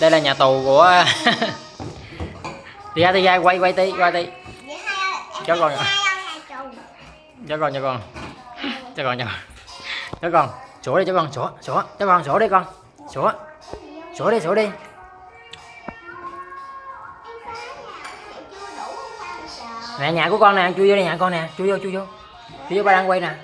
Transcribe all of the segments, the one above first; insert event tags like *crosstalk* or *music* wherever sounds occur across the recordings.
đây là nhà tù của *laughs* đi ra đi ra, quay quay tí quay tí. Cho con. Cho con cho con. Cho con cho con. Cho con. Sủa đi, cho con sủa sủa cho con sủa đi con. Sủa sủa đi sủa đi. Nè, nhà của con nè, chui vô đây nhà con nè. Chui vô chui vô. Chui vô ba đang quay nè.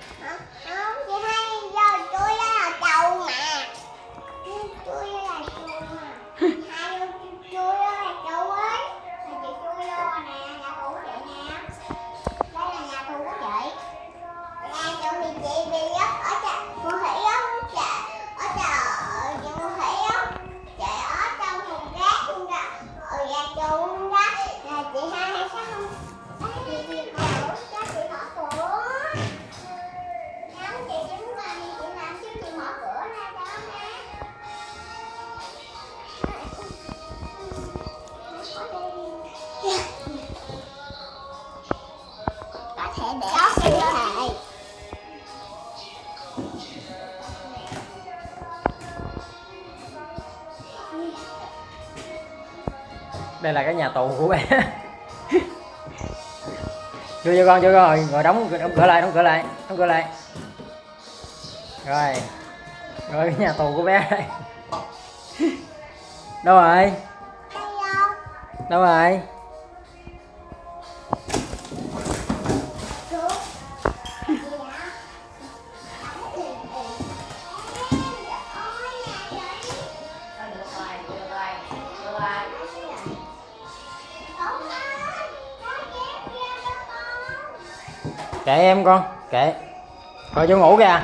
Thể để có thể. Đây là cái nhà tù của bé *laughs* vô cho con cho con rồi ngồi đóng đóng cửa lại đóng cửa lại đóng cửa lại. Rồi. Rồi cái nhà tù của bé đây. *laughs* Đâu rồi? Đâu rồi kệ em con kệ. Thôi vô ngủ kìa.